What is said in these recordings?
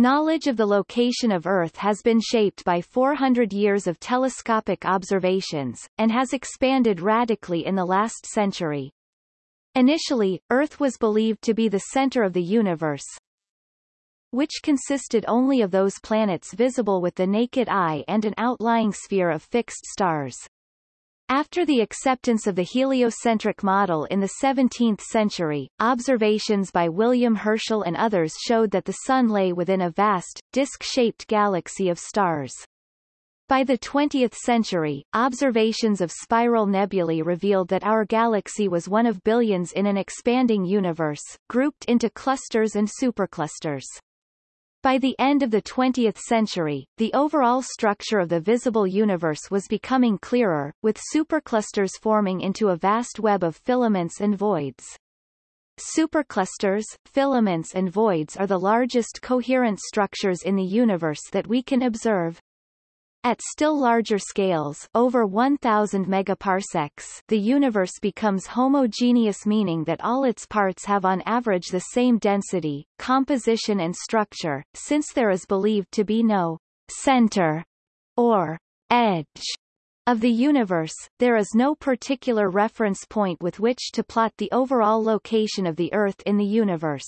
Knowledge of the location of Earth has been shaped by 400 years of telescopic observations, and has expanded radically in the last century. Initially, Earth was believed to be the center of the universe, which consisted only of those planets visible with the naked eye and an outlying sphere of fixed stars. After the acceptance of the heliocentric model in the 17th century, observations by William Herschel and others showed that the Sun lay within a vast, disk-shaped galaxy of stars. By the 20th century, observations of spiral nebulae revealed that our galaxy was one of billions in an expanding universe, grouped into clusters and superclusters. By the end of the 20th century, the overall structure of the visible universe was becoming clearer, with superclusters forming into a vast web of filaments and voids. Superclusters, filaments and voids are the largest coherent structures in the universe that we can observe. At still larger scales over 1000 megaparsecs the universe becomes homogeneous meaning that all its parts have on average the same density, composition and structure, since there is believed to be no center or edge of the universe, there is no particular reference point with which to plot the overall location of the Earth in the universe.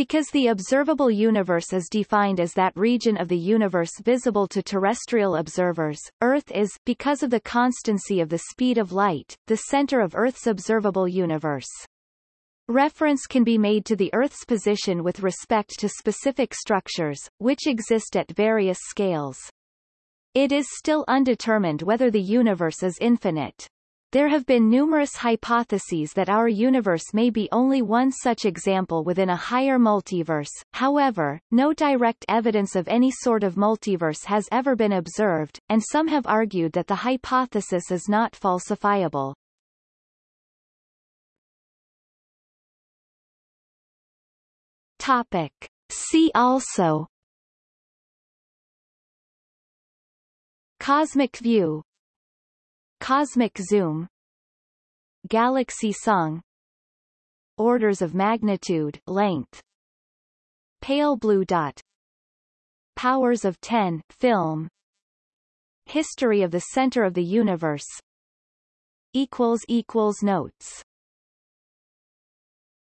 Because the observable universe is defined as that region of the universe visible to terrestrial observers, Earth is, because of the constancy of the speed of light, the center of Earth's observable universe. Reference can be made to the Earth's position with respect to specific structures, which exist at various scales. It is still undetermined whether the universe is infinite. There have been numerous hypotheses that our universe may be only one such example within a higher multiverse, however, no direct evidence of any sort of multiverse has ever been observed, and some have argued that the hypothesis is not falsifiable. Topic. See also Cosmic view Cosmic zoom. Galaxy song. Orders of magnitude length. Pale blue dot. Powers of 10 film. History of the center of the universe. Equals equals notes